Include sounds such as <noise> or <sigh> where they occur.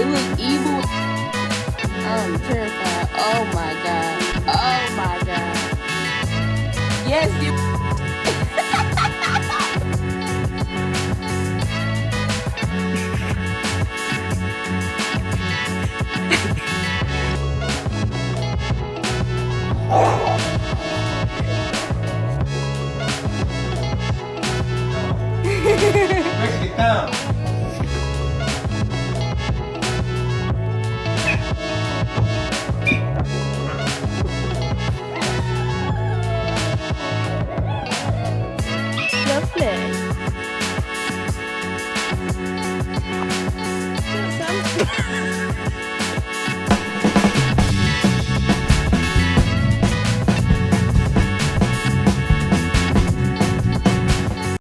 It was evil. I'm terrified. Oh my god. Oh my god. Yes, you. lovely. <laughs>